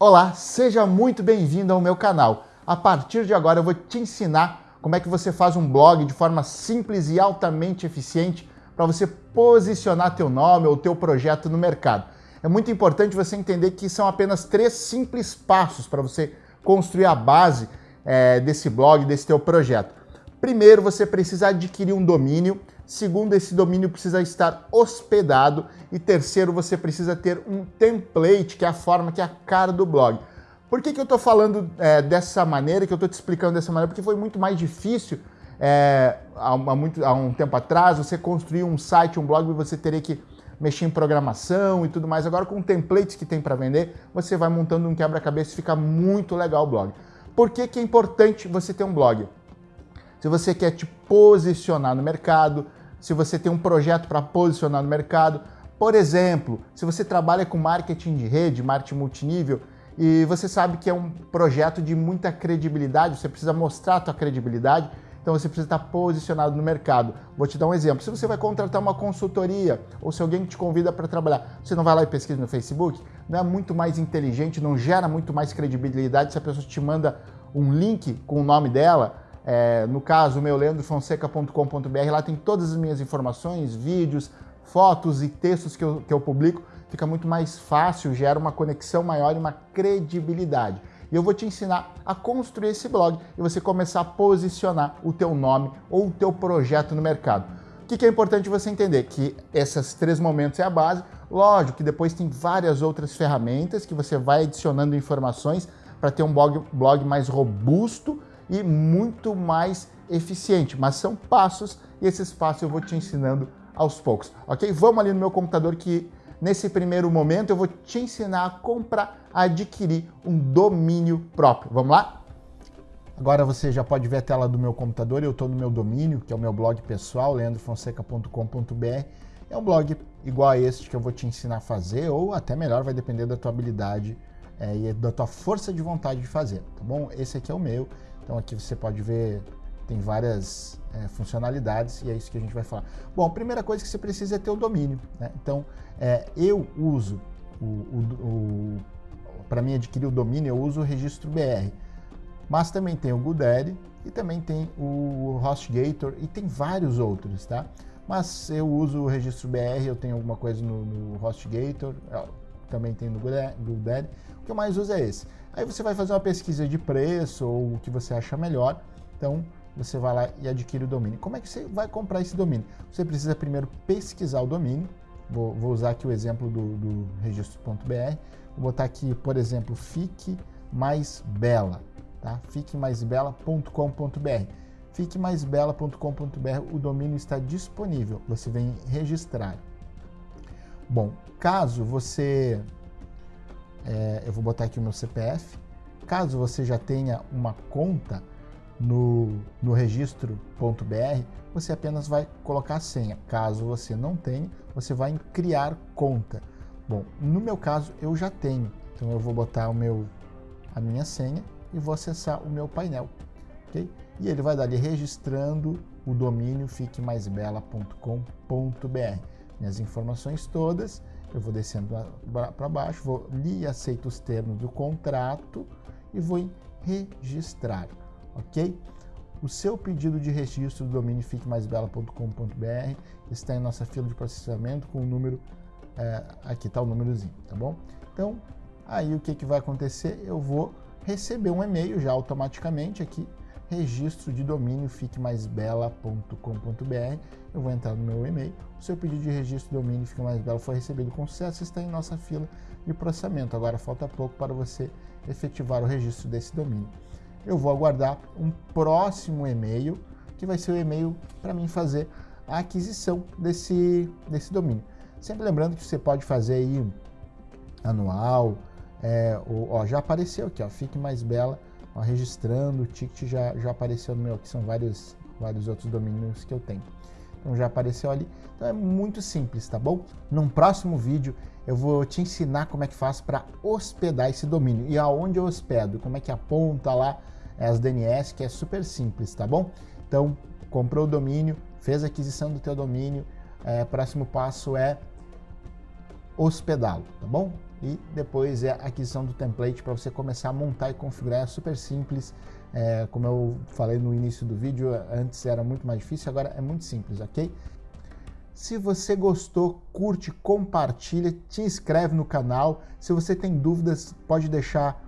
Olá, seja muito bem-vindo ao meu canal. A partir de agora eu vou te ensinar como é que você faz um blog de forma simples e altamente eficiente para você posicionar teu nome ou teu projeto no mercado. É muito importante você entender que são apenas três simples passos para você construir a base é, desse blog, desse teu projeto. Primeiro, você precisa adquirir um domínio. Segundo, esse domínio precisa estar hospedado. E terceiro, você precisa ter um template, que é a forma, que é a cara do blog. Por que, que eu estou falando é, dessa maneira, que eu estou te explicando dessa maneira? Porque foi muito mais difícil é, há, muito, há um tempo atrás você construir um site, um blog, e você teria que mexer em programação e tudo mais. Agora, com templates que tem para vender, você vai montando um quebra-cabeça e fica muito legal o blog. Por que, que é importante você ter um blog? Se você quer te posicionar no mercado, se você tem um projeto para posicionar no mercado. Por exemplo, se você trabalha com marketing de rede, marketing multinível, e você sabe que é um projeto de muita credibilidade, você precisa mostrar a sua credibilidade, então você precisa estar posicionado no mercado. Vou te dar um exemplo. Se você vai contratar uma consultoria ou se alguém te convida para trabalhar, você não vai lá e pesquisa no Facebook? Não é muito mais inteligente, não gera muito mais credibilidade se a pessoa te manda um link com o nome dela? É, no caso, meu leandrofonseca.com.br, lá tem todas as minhas informações, vídeos, fotos e textos que eu, que eu publico. Fica muito mais fácil, gera uma conexão maior e uma credibilidade. E eu vou te ensinar a construir esse blog e você começar a posicionar o teu nome ou o teu projeto no mercado. O que, que é importante você entender? Que esses três momentos é a base. Lógico que depois tem várias outras ferramentas que você vai adicionando informações para ter um blog, blog mais robusto e muito mais eficiente. Mas são passos e esses passos eu vou te ensinando aos poucos, ok? Vamos ali no meu computador que nesse primeiro momento eu vou te ensinar a comprar, a adquirir um domínio próprio. Vamos lá? Agora você já pode ver a tela do meu computador, eu estou no meu domínio, que é o meu blog pessoal, leandrofonseca.com.br. É um blog igual a este que eu vou te ensinar a fazer, ou até melhor, vai depender da tua habilidade é, e da tua força de vontade de fazer, tá bom? Esse aqui é o meu. Então aqui você pode ver, tem várias é, funcionalidades e é isso que a gente vai falar. Bom, a primeira coisa que você precisa é ter o domínio. Né? Então é, eu uso, o, o, o para mim adquirir o domínio, eu uso o registro BR. Mas também tem o GoDaddy e também tem o HostGator e tem vários outros, tá? Mas eu uso o registro BR, eu tenho alguma coisa no, no HostGator, também tem no GoDaddy. O que eu mais uso é esse. Aí você vai fazer uma pesquisa de preço ou o que você acha melhor. Então, você vai lá e adquire o domínio. Como é que você vai comprar esse domínio? Você precisa primeiro pesquisar o domínio. Vou, vou usar aqui o exemplo do, do registro.br. Vou botar aqui, por exemplo, fique mais bela, tá? fiquemaisbela.com.br. Fiquemaisbela.com.br, o domínio está disponível. Você vem registrar. Bom, caso você é, eu vou botar aqui o meu CPF. Caso você já tenha uma conta no, no registro.br, você apenas vai colocar a senha. Caso você não tenha, você vai em criar conta. Bom, no meu caso eu já tenho, então eu vou botar o meu, a minha senha e vou acessar o meu painel, ok? E ele vai dar ali registrando o domínio fiquemaisbela.com.br. Minhas informações todas eu vou descendo para baixo, vou li e aceito os termos do contrato e vou em registrar, ok? O seu pedido de registro do domínio fiquemaisbela.com.br está em nossa fila de processamento com o número, é, aqui está o númerozinho, tá bom? Então, aí o que, que vai acontecer? Eu vou receber um e-mail já automaticamente aqui registro de domínio fiquemaisbela.com.br. Eu vou entrar no meu e-mail. O seu pedido de registro de domínio Fique Mais Bela foi recebido com sucesso está em nossa fila de processamento. Agora falta pouco para você efetivar o registro desse domínio. Eu vou aguardar um próximo e-mail, que vai ser o e-mail para mim fazer a aquisição desse, desse domínio. Sempre lembrando que você pode fazer aí anual, é, ó, já apareceu aqui, ó, Fique Mais Bela Ó, registrando, o ticket já, já apareceu no meu, aqui são vários, vários outros domínios que eu tenho. Então já apareceu ali. Então é muito simples, tá bom? Num próximo vídeo eu vou te ensinar como é que faz para hospedar esse domínio e aonde eu hospedo, como é que aponta lá as DNS, que é super simples, tá bom? Então comprou o domínio, fez a aquisição do teu domínio, é, próximo passo é hospedá-lo, tá bom? E depois é a aquisição do template para você começar a montar e configurar, é super simples. É, como eu falei no início do vídeo, antes era muito mais difícil, agora é muito simples, ok? Se você gostou, curte, compartilha, te inscreve no canal. Se você tem dúvidas, pode deixar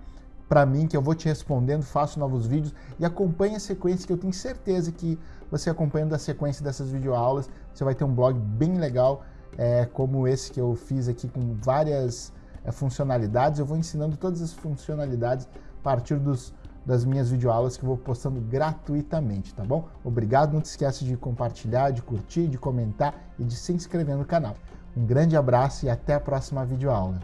para mim que eu vou te respondendo, faço novos vídeos e acompanhe a sequência que eu tenho certeza que você acompanhando a sequência dessas videoaulas, você vai ter um blog bem legal, é, como esse que eu fiz aqui com várias é, funcionalidades. Eu vou ensinando todas as funcionalidades a partir dos das minhas videoaulas que eu vou postando gratuitamente, tá bom? Obrigado, não te esquece de compartilhar, de curtir, de comentar e de se inscrever no canal. Um grande abraço e até a próxima videoaula.